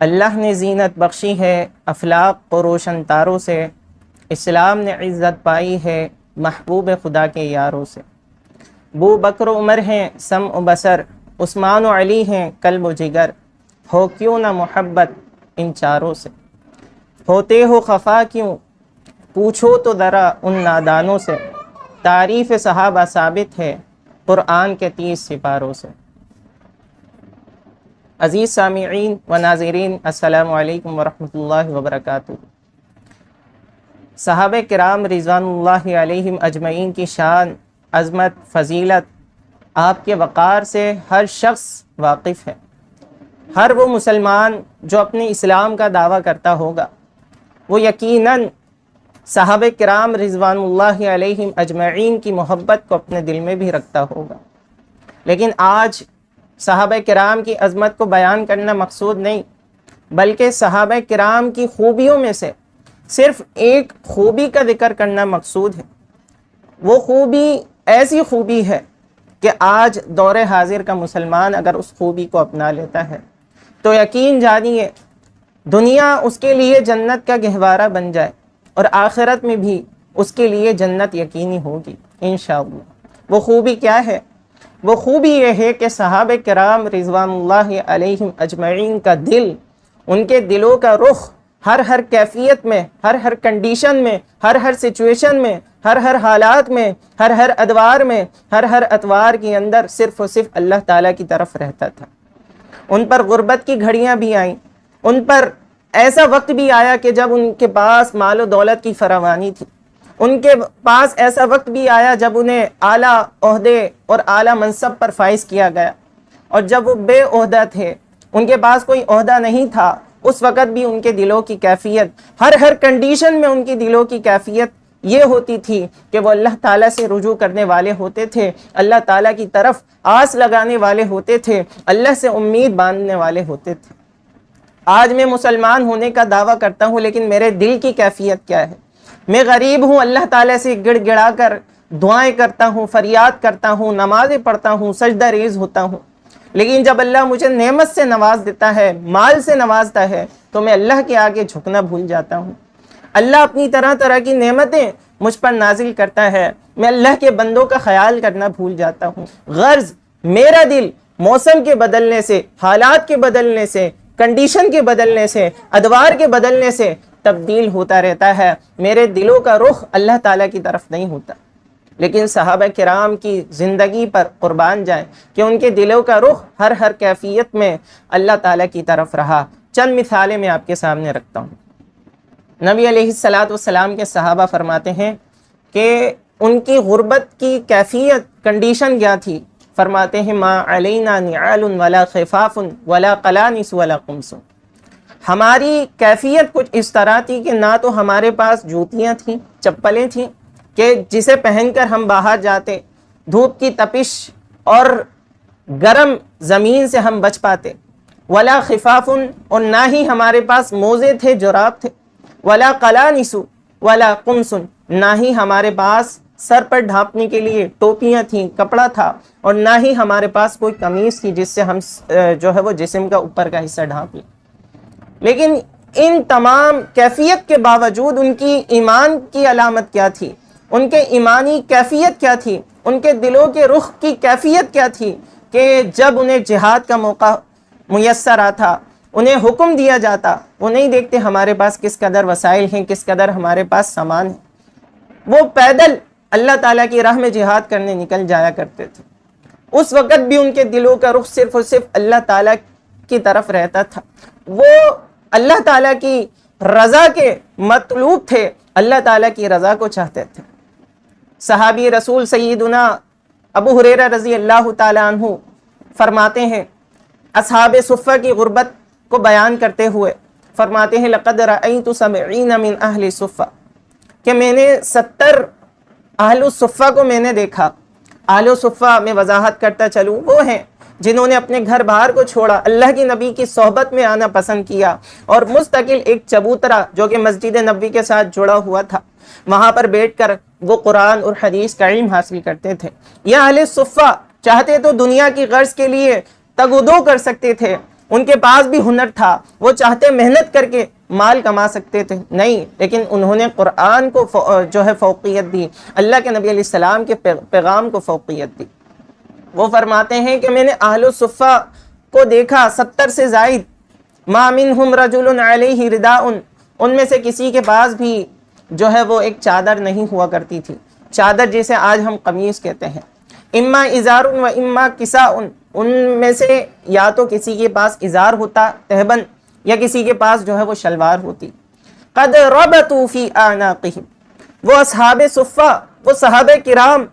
अल्लाह ने जीनत बख्शी है अफलाक व रोशन तारों से, इस्लाम ने इज़्ज़त पाई है महबूब खुदा के यारों से। बू बकर उमर हैं, सम बसर, उस्मान अली हैं, कल्ब जिगर। हो क्यों ना मोहब्बत इन चारों से? होते हो खफा क्यों? पूछो तो ज़रा उन नादानों से। तारीफ़ सहाबा साबित है, क़ुरान के तीस सिपारों से। अज़ीज़ सामीन व नाजरीन असलकम वरहमल वबरक साहब कराम रिज़वान अजमैन की शान, अज़मत, फ़जीलत आपके वक़ार से हर शख्स वाकिफ़ है। हर वो मुसलमान जो अपने इस्लाम का दावा करता होगा, वो यकीनन साहब कराम रिज़वान अजमैन की मोहब्बत को अपने दिल में भी रखता होगा। लेकिन आज साहब कराम की अज़मत को बयान करना मकसूद नहीं, बल्कि साहब कराम की खूबियों में से सिर्फ़ एक खूबी का ज़िक्र करना मकसूद है। वो खूबी, ऐसी खूबी है कि आज दौर हाजिर का मुसलमान अगर उस खूबी को अपना लेता है तो यकीन जानिए, दुनिया उसके लिए जन्नत का गहवारा बन जाए और आखिरत में भी उसके लिए जन्नत यकीनी होगी इन वो खूबी क्या है? वो खूबी ये है कि सहाब कराम रिजवान अजमैन का दिल, उनके दिलों का रुख हर हर कैफियत में, हर हर कंडीशन में, हर हर सिचुएशन में, हर हर हालात में, हर हर अदवार में, हर हर अतवार के अंदर सिर्फ़ और सिर्फ़ अल्लाह ताला की तरफ़ रहता था। उन पर गुर्बत की घड़ियाँ भी आईं। उन पर ऐसा वक्त भी आया कि जब उनके पास मालो दौलत की फरावानी थी। उनके पास ऐसा वक्त भी आया जब उन्हें आला और आला मनसब पर फाइज किया गया। और जब वो बेअहदा थे, उनके पास कोई अहदा नहीं था, उस वक़्त भी उनके दिलों की कैफियत, हर हर कंडीशन में उनकी दिलों की कैफियत ये होती थी कि वो अल्लाह ताला से रुजू करने वाले होते थे, अल्लाह ताला की तरफ़ आस लगाने वाले होते थे, अल्लाह से उम्मीद बांधने वाले होते थे। आज मैं मुसलमान होने का दावा करता हूँ, लेकिन मेरे दिल की कैफियत क्या है? मैं गरीब हूँ, अल्लाह ताला से गिड़गिड़ा कर दुआएँ करता हूँ, फरियाद करता हूँ, नमाज़ें पढ़ता हूँ, सजदा रेज होता हूँ। लेकिन जब अल्लाह मुझे नेमत से नवाज़ देता है, माल से नवाजता है तो मैं अल्लाह के आगे झुकना भूल जाता हूँ। अल्लाह अपनी तरह तरह की नेमतें मुझ पर नाजिल करता है, मैं अल्लाह के बंदों का ख्याल करना भूल जाता हूँ। गर्ज, मेरा दिल मौसम के बदलने से, हालात के बदलने से, कंडीशन के बदलने से, अदवार के बदलने से तब्दील होता रहता है। मेरे दिलों का रुख अल्लाह ताला की तरफ़ नहीं होता। लेकिन साहब कराम की ज़िंदगी पर कुर्बान जाए कि उनके दिलों का रुख हर हर कैफियत में अल्लाह ताला की तरफ़ रहा। चंद मिसालें मैं आपके सामने रखता हूँ। नबी सलाम के सहाबा फरमाते हैं कि उनकी गुर्बत की कैफियत कंडीशन क्या थी? फरमाते हैं, माँ अलैना वला खिफाफ़ुन वला कलानिस वला कुमसुन। हमारी कैफियत कुछ इस तरह थी कि ना तो हमारे पास जूतियाँ थीं, चप्पलें थीं कि जिसे पहनकर हम बाहर जाते, धूप की तपिश और गर्म ज़मीन से हम बच पाते। वला खिफाफुन और ना ही हमारे पास मोज़े थे, जुराब थे। वला कला निसु वला कुमसुन, ना ही हमारे पास सर पर ढांपने के लिए टोपियाँ थीं, कपड़ा था और ना ही हमारे पास कोई कमीज़ थी जिससे हम जो है वो जिसम का ऊपर का हिस्सा ढांप लें। लेकिन इन तमाम कैफियत के बावजूद उनकी ईमान की अलामत क्या थी? उनके ईमानी कैफियत क्या थी? उनके दिलों के रुख की कैफियत क्या थी कि जब उन्हें जिहाद का मौका मैसर आता, उन्हें हुक्म दिया जाता, वो नहीं देखते हमारे पास किस कदर वसाइल हैं, किस कदर हमारे पास सामान है। वो पैदल अल्लाह ताला की राह में जिहाद करने निकल जाया करते थे। उस वक़्त भी उनके दिलों का रुख सिर्फ़ और सिर्फ़ अल्लाह ताला की तरफ़ रहता था। वो अल्लाह ताला की रज़ा के मतलूब थे, अल्लाह ताला की रज़ा को चाहते थे। सहाबी रसूल सईदना अबू हुरेरा रज़ी अल्लाह तु फरमाते हैं, असहाब सुफ़ा की गुर्बत को बयान करते हुए फरमाते हैं, लक़द रअयतु सबईन मिन अहल सुफ़ा कि मैंने सत्तर आहल को मैंने देखा? आहल में वजाहत करता चलूँ, वो हैं। जिन्होंने अपने घर बाहर को छोड़ा, अल्लाह की नबी की सोहबत में आना पसंद किया और मुस्तकिल एक चबूतरा जो कि मस्जिद नबी के साथ जुड़ा हुआ था। वहाँ पर बैठकर वो कुरान और हदीस का इल्म हासिल करते थे। यह अहल सुफ़ा चाहते तो दुनिया की गर्ज के लिए तगुदो कर सकते थे। उनके पास भी हुनर था। वो चाहते मेहनत करके माल कमा सकते थे। नहीं, लेकिन उन्होंने कुरान को जो है फोकियत दी। अल्लाह के नबी सलाम के पैगाम को फोकियत दी। वो फरमाते हैं कि मैंने आहल सुफ़ा को देखा, सत्तर से जायद। मामिन हम रजुल रिदाउन। उनमें से किसी के पास भी जो है वो एक चादर नहीं हुआ करती थी। चादर जिसे आज हम कमीज़ कहते हैं। इम्मा इज़ार व इम्मा किसा उन उनमें से या तो किसी के पास इज़ार होता तहबन, या किसी के पास जो है वो शलवार होती। कद रबतूफ़ी आना वो असहाब सुफ़ा वो सहाब किराम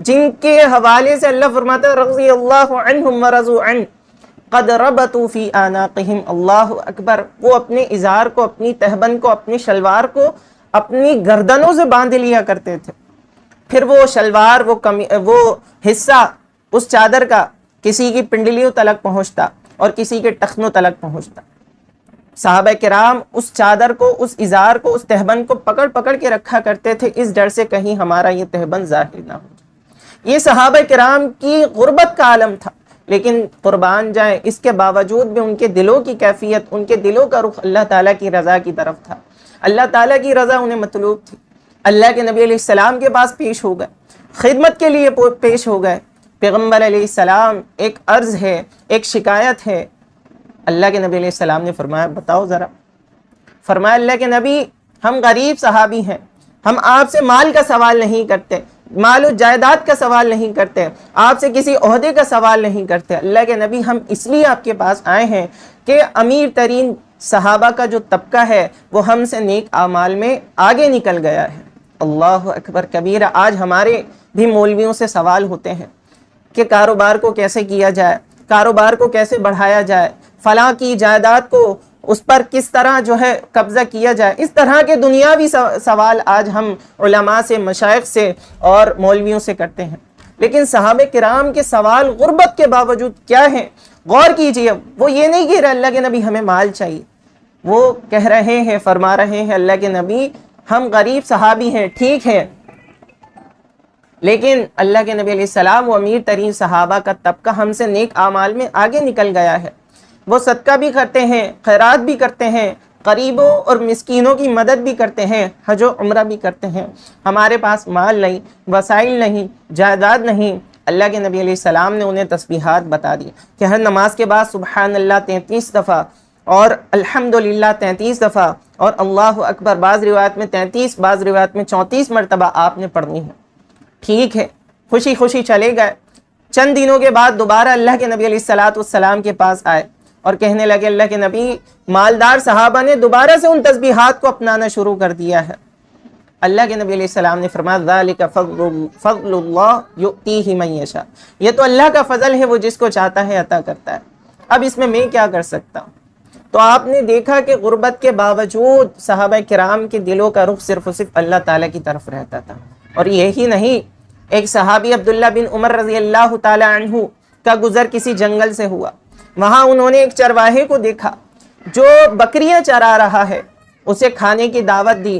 जिनके हवाले से अल्लाह फरमाता रज़ी अल्लाह अल्लाह अकबर। वो अपने इज़ार को, अपनी तहबन को, अपनी शलवार को, अपनी गर्दनों से बाँध लिया करते थे। फिर वो शलवार, वो कमी, वो हिस्सा उस चादर का किसी की पिंडलियों तलक पहुँचता और किसी के टखनों तलक पहुँचता। साहब कराम उस चादर को, उस इज़ार को, उस तहबन को पकड़ पकड़ के रखा करते थे। इस डर से कहीं हमारा ये तहबन ज़ाहिर ना हो ये सहाब कराम की गुर्बत का आलम था। लेकिन कुर्बान जाए, इसके बावजूद भी उनके दिलों की कैफियत, उनके दिलों का रुख अल्लाह ताला की रज़ा की तरफ़ था। अल्लाह ताला की रज़ा उन्हें मतलूब थी। अल्लाह के नबी सलाम के पास पेश हो गए। खिदमत के लिए पेश हो गए। पैगंबर सलाम एक अर्ज़ है, एक शिकायत है। अल्लाह के नबी सलाम ने फरमाया, बताओ ज़रा। फरमाया, अल्लाह के नबी, हम गरीब सहाबी हैं। हम आपसे माल का सवाल नहीं करते। माल जायदाद का सवाल नहीं करते, आपसे किसी अहदे का सवाल नहीं करते। अल्लाह के नबी, हम इसलिए आपके पास आए हैं कि अमीर तरीन सहाबा का जो तबका है, वो हमसे नेक आमाल में आगे निकल गया है। अल्लाह अकबर, कबीर, आज हमारे भी मौलवियों से सवाल होते हैं कि कारोबार को कैसे किया जाए, कारोबार को कैसे बढ़ाया जाए, फलां की जायदाद को उस पर किस तरह जो है कब्ज़ा किया जाए? इस तरह के दुनियावी सवाल आज हम उलमा से मशाइ से और मौलवियों से करते हैं। लेकिन साहब कराम के सवाल गुर्बत के बावजूद क्या हैं? गौर कीजिए, वो ये नहीं कह रहे अल्लाह के नबी हमें माल चाहिए। वो कह रहे हैं, फरमा रहे हैं, अल्लाह के नबी हम गरीब सहाबी हैं, ठीक है। लेकिन अल्लाह के नबी सलाम वो अमीर तरीन सहाबा का तबका हमसे नेक आमाल में आगे निकल गया है। वो सदका भी करते हैं, खैरात भी करते हैं, गरीबों और मिसकीनों की मदद भी करते हैं, हजो उम्र भी करते हैं। हमारे पास माल नहीं, वसाइल नहीं, जायदाद नहीं। अल्लाह के नबी सलाम ने उन्हें तस्बीहात बता दी कि हर नमाज़ के बाद सुबह अल्लाह तैंतीस दफ़ा और अल्हम्दुलिल्लाह तैंतीस दफ़ा और अल्लाह अकबर, बाज़ रिवायत में तैंतीस, बाज़ रिवायत में चौंतीस मरतबा आपने पढ़नी है। ठीक है खुशी खुशी चले गए। चंद दिनों के बाद दोबारा अल्लाह के नबी सलाम के पास आए। और कहने लगे, अल्लाह के नबी, मालदार सहाबा ने दोबारा से उन तस्बीहात को अपनाना शुरू कर दिया है। अल्लाह के नबी सलाम ने फरमाया मैशा ये तो अल्लाह का फजल है, वो जिसको चाहता है, अता करता है। अब इसमें मैं क्या कर सकता हूँ? तो आपने देखा कि गुर्बत के बावजूद साहब कराम के दिलों का रुख सिर्फ़ सिर्फ़ अल्लाह ताला की तरफ़ रहता था। और यही नहीं, एक सहाबी अब्दुल्ला बिन उमर रज़ी अल्लाह तु का गुजर किसी जंगल से हुआ। वहाँ उन्होंने एक चरवाहे को देखा, जो बकरियाँ चरा रहा है। उसे खाने की दावत दी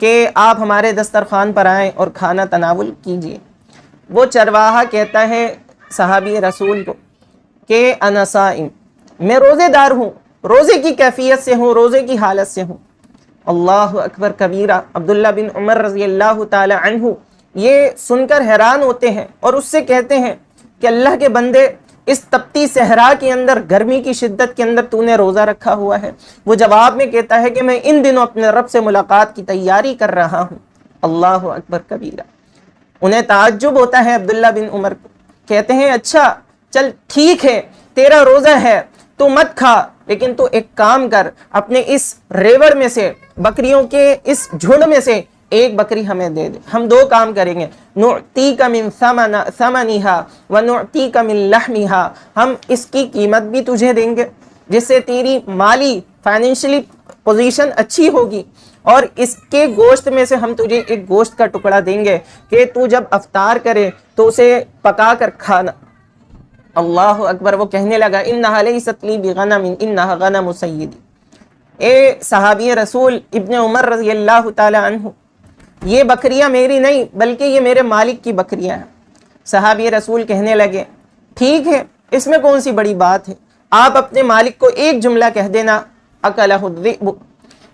कि आप हमारे दस्तरखान पर आएँ और खाना तनावुल कीजिए। वो चरवाहा कहता है सहाबी रसूल को कि अनसाइम मैं रोज़ेदार हूँ, रोज़े की कैफियत से हूँ, रोज़े की हालत से हूँ। अल्लाह अकबर कबीरा अब्दुल्ला बिन उमर रज़ी अल्लाह तु ये सुनकर हैरान होते हैं और उससे कहते हैं कि अल्लाह के बंदे इस तपती सहरा के अंदर, गर्मी की शिद्दत के अंदर तूने रोज़ा रखा हुआ है। वो जवाब में कहता है कि मैं इन दिनों अपने रब से मुलाकात की तैयारी कर रहा हूँ। अल्लाह अकबर कबीरा उन्हें ताज्जुब होता है अब्दुल्ला बिन उमर को। कहते हैं अच्छा चल, ठीक है, तेरा रोज़ा है, तू मत खा, लेकिन तू एक काम कर, अपने इस रेवड़ में से, बकरियों के इस झुंड में से एक बकरी हमें दे दे। हम दो काम करेंगे। नुती का मिन समनिहा, व नुती का मिन हम इसकी कीमत भी तुझे देंगे, जिससे तेरी माली फाइनेंशियली पोजीशन अच्छी होगी। और इसके गोश्त में से हम तुझे एक गोश्त का टुकड़ा देंगे कि तू जब अफ्तार करे तो उसे पका कर खाना। अल्लाह अकबर, वो कहने लगा इन नहाले सतली इन गनम सैदी ए सहाबी रसूल, इबन उमर रज़ी अल्लाह तु ये बकरियाँ मेरी नहीं, बल्कि ये मेरे मालिक की बकरियाँ हैं। सहाबी रसूल कहने लगे, ठीक है, इसमें कौन सी बड़ी बात है? आप अपने मालिक को एक जुमला कह देना अकल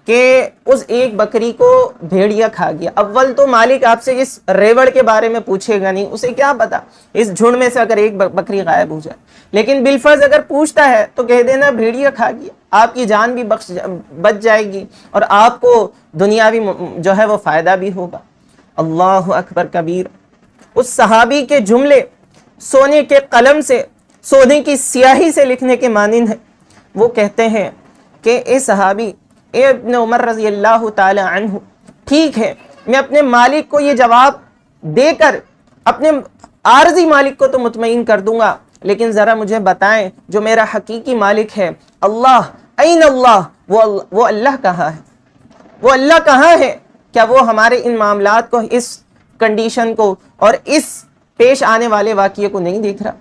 कि उस एक बकरी को भेड़िया खा गया। अव्वल तो मालिक आपसे इस रेवड़ के बारे में पूछेगा नहीं, उसे क्या पता? इस झुंड में से अगर एक बकरी गायब हो जाए। लेकिन बिलफर्ज अगर पूछता है तो कह देना भेड़िया खा गया। आपकी जान भी बख्श बच जाएगी और आपको दुनियावी जो है वो फ़ायदा भी होगा। अल्लाह अकबर कबीर। उस सहाबी के जुमले सोने के कलम से, सोने की स्याही से लिखने के मानंद है। वो कहते हैं कि ए सहाबी इब्न उमर रज़ी अल्लाह तु ठीक है, मैं अपने मालिक को ये जवाब देकर अपने आरजी मालिक को तो मुतमिन कर दूँगा, लेकिन ज़रा मुझे बताएँ, जो मेरा हकीकी मालिक है, अल्लाह ऐन अल्लाह, वो वो अल्लाह कहाँ है? वो अल्लाह कहाँ है? क्या वो हमारे इन मामला को, इस कंडीशन को और इस पेश आने वाले वाक्य को नहीं देख रहा?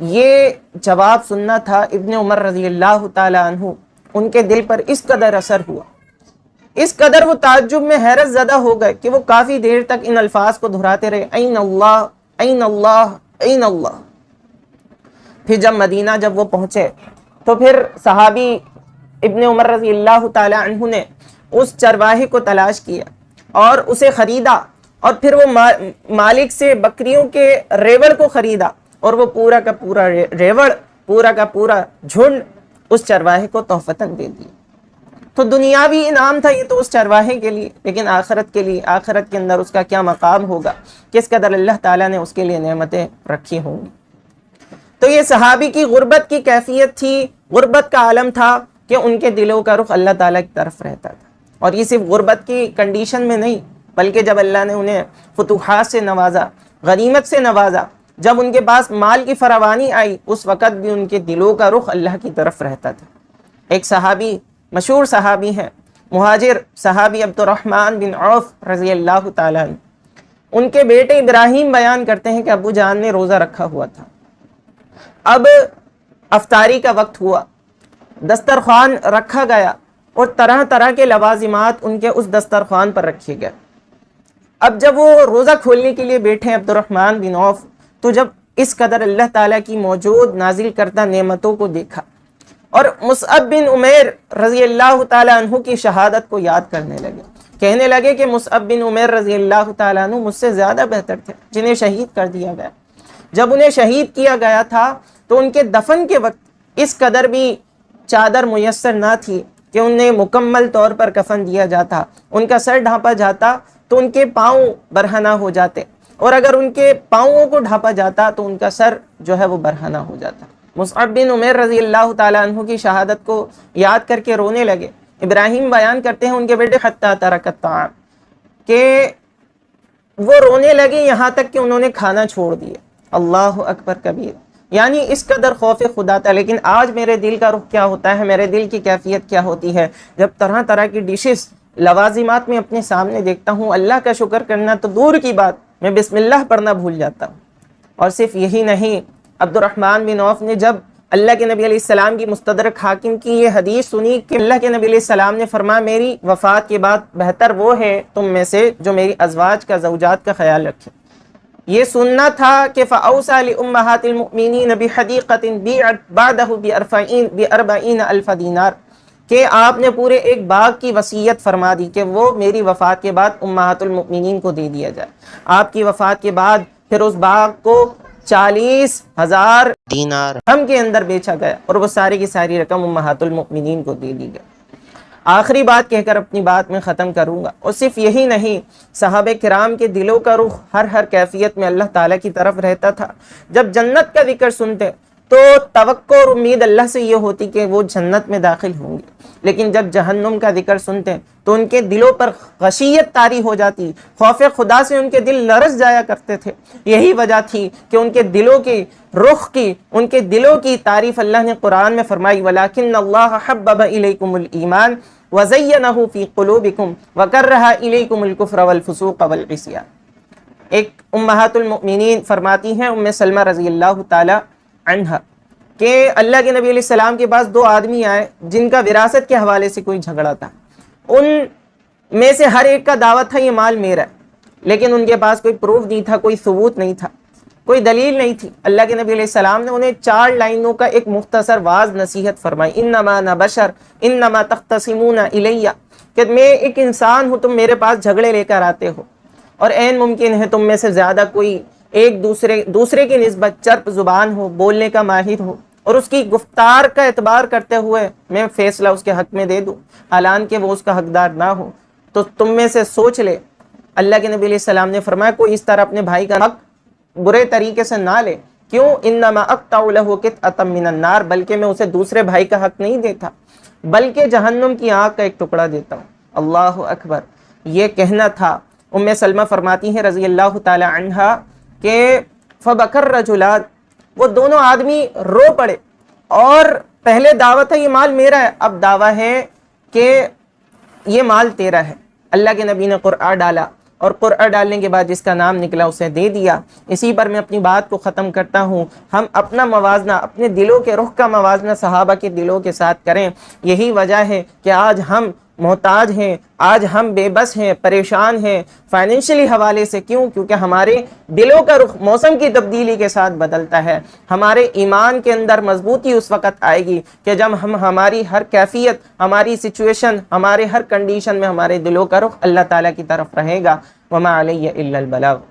ये जवाब सुनना था इब्न उमर रज़ी अल्लाह तु उनके दिल पर इस कदर असर हुआ। इस कदर वो ताजुब में हैरत ज़्यादा हो गए कि वो काफ़ी देर तक इन अल्फाज को दोहराते रहे। फिर जब मदीना जब वो पहुँचे तो फिर सहाबी इबन उमर रज़ी अल्लाह तु ने उस चरवाहे को तलाश किया और उसे ख़रीदा और फिर वो मा, मालिक से बकरियों के रेवड़ को ख़रीदा और वो पूरा का पूरा रे, रेवड़ पूरा का पूरा झुंड उस चरवाहे को तोहफतन दे दिए तो दुनियावी इनाम था ये तो उस चरवाहे के लिए, लेकिन आखरत के लिए, आखरत के अंदर उसका क्या मकाम होगा? किस कदर अल्लाह ताला ने उसके लिए नेमतें रखी होंगी? तो ये सहाबी की गुर्बत की कैफियत थी, गुर्बत का आलम था कि उनके दिलों का रुख अल्लाह ताला की तरफ़ रहता था। और ये सिर्फ़ गुर्बत की कंडीशन में नहीं, बल्कि जब अल्लाह ने उन्हें फतूहत से नवाजा, गनीमत से नवाजा जब उनके पास माल की फरावानी आई, उस वक़्त भी उनके दिलों का रुख अल्लाह की तरफ़ रहता था। एक सहाबी, मशहूर सहाबी हैं, महाजिर सहाबी अब्दुलरहमान बिन औफ रज़ी अल्लाह तन उनके बेटे इब्राहिम बयान करते हैं कि अबू जान ने रोज़ा रखा हुआ था। अब अफ्तारी का वक्त हुआ। दस्तरखान रखा गया और तरह तरह के लवाजिमात उनके उस दस्तरखान पर रखे गए। अब जब वो रोज़ा खोलने के लिए बैठे अब्दुलरहमान बिन औफ तो जब इस कदर अल्लाह ताला की मौजूद नाजिल करता नेमतों को देखा और मुसअब बिन उमेर रज़ी अल्लाह तु की शहादत को याद करने लगे। कहने लगे कि मुसअब बिन उमेर रज़ी अल्लाह तु मुझसे ज़्यादा बेहतर थे, जिन्हें शहीद कर दिया गया। जब उन्हें शहीद किया गया था तो उनके दफन के वक्त इस कदर भी चादर मैसर ना थी कि उन्हें मुकम्मल तौर पर कफन दिया जाता, उनका सर ढांपा जाता तो उनके पाँव बरहना हो जाते। और अगर उनके पाँवों को ढापा जाता तो उनका सर जो है वो बरहना हो जाता। मुसअब बिन उमेर रज़ी अल्लाह तु की शहादत को याद करके रोने लगे। इब्राहिम बयान करते हैं उनके बेटे खत्ता तरकता के वो रोने लगे यहाँ तक कि उन्होंने खाना छोड़ दिया। अल्लाह अकबर कबीर। यानी इस कदर खौफ खुदा था, लेकिन आज मेरे दिल का रुख क्या होता है? मेरे दिल की कैफियत क्या होती है? जब तरह तरह की डिशेस लवाजिमात में अपने सामने देखता हूँ, अल्लाह का शुक्र करना तो दूर की बात। मैं बिस्मिल्लाह पढ़ना भूल जाता हूँ। और सिर्फ़ यही नहीं अब्दुलरहमान बिन औफ ने जब अल्लाह के नबी सलाम की मुस्तदरक हाकिम की ये हदीस सुनी कि अल्लाह के नबी सलाम ने फरमा मेरी वफ़ात के बाद बेहतर वो है तुम में से जो मेरी अजवाज का जवजात का ख्याल रखे। ये सुनना था कि फ़ाउसालमिन बी हदीक़तिन बी बादहु बी अरफ़ीन बी अरबईन अल्फ़ दीनार। कि आपने पूरे एक बाग की वसीयत फरमा दी कि वो मेरी वफ़ात के बाद उम्मातुलमिन को दे दिया जाए। आपकी वफ़ात के बाद फिर उस बाग को चालीस हज़ार दीनार। हम के अंदर बेचा गया और वो सारी की सारी रकम उम्मातुलमिन को दे दी गई। आखिरी बात कहकर अपनी बात में ख़त्म करूँगा। और सिर्फ़ यही नहीं साहब कराम के दिलों का रुख हर हर कैफियत में अल्लाह ताला की तरफ़ रहता था। जब जन्नत का ज़िक्र सुनते तो तवक्को और उम्मीद अल्लाह से ये होती कि वो जन्नत में दाखिल होंगे। लेकिन जब जहन्नुम का ज़िक्र सुनते हैं तो उनके दिलों पर गशीयत तारी हो जाती। खौफ खुदा से उनके दिल लरस जाया करते थे। यही वजह थी कि उनके दिलों की, रुख की, उनके दिलों की तारीफ़ अल्लाह ने कुरान में फरमाई, वलाकिन अल्लाह ईमान वज़ैनहु फ़ी क़ुलूबिकुम वकर्रहा इलैकुमुल कुफ्र वल फुसूक़ वल इस्यान। एक उम्महातुल मुमिनीन फरमाती हैं, उम्म सलमा रज़ी अल्लाह ताला अन्हा, कि अल्लाह के नबी सलाम के पास दो आदमी आए, जिनका विरासत के हवाले से कोई झगड़ा था। उन में से हर एक का दावा था, ये माल मेरा है। लेकिन उनके पास कोई प्रूफ नहीं था, कोई सबूत नहीं था, कोई दलील नहीं थी। अल्लाह के नबी सलाम ने उन्हें चार लाइनों का एक मुख्तसर वाज नसीहत फरमाई इन नमा न बशर इन नमा तख्तसिमून इलैया, कि मैं एक इंसान हूँ, तुम मेरे पास झगड़े लेकर आते हो, और मुमकिन है तुम में से ज़्यादा कोई एक दूसरे दूसरे की नस्बत चर्प ज़ुबान हो, बोलने का माहिर हो, और उसकी गुफ्तार का एतबार करते हुए मैं फ़ैसला उसके हक में दे दूँ। हालान के वो उसका हकदार ना हो। तो तुम में से सोच ले, अल्लाह के नबी सलाम ने फरमाया, कोई इस तरह अपने भाई का हक बुरे तरीके से ना ले। क्यों? इन नमा अकताकित अतम मिनन्नार बल्कि मैं उसे दूसरे भाई का हक नहीं देता, बल्कि जहन्नुम की आँख का एक टुकड़ा देता हूँ। अल्लाह अकबर। ये कहना था, उम्म सलमा फरमाती हैं रज़ी अल्लाह तहा के फ़बकर रजुलात वो दोनों आदमी रो पड़े। और पहले दावा था ये माल मेरा है। अब दावा है कि ये माल तेरा है। अल्लाह के नबी ने क़ुरआ डाला और क़ुरआ डालने के बाद जिसका नाम निकला, उसे दे दिया। इसी पर मैं अपनी बात को ख़त्म करता हूँ। हम अपना मवाजना, अपने दिलों के, रुख का मवाजना सहाबा के दिलों के साथ करें। यही वजह है कि आज हम मोहताज हैं, आज हम बेबस हैं, परेशान हैं फाइनेंशियली हवाले से क्यों? क्योंकि हमारे दिलों का रुख मौसम की तब्दीली के साथ बदलता है। हमारे ईमान के अंदर मजबूती उस वक़्त आएगी कि जब हम, हमारी हर कैफियत, हमारी सिचुएशन हमारे हर कंडीशन में हमारे दिलों का रुख अल्लाह ताला की तरफ़ रहेगा। वमा अलैहि इल्लल बलाग।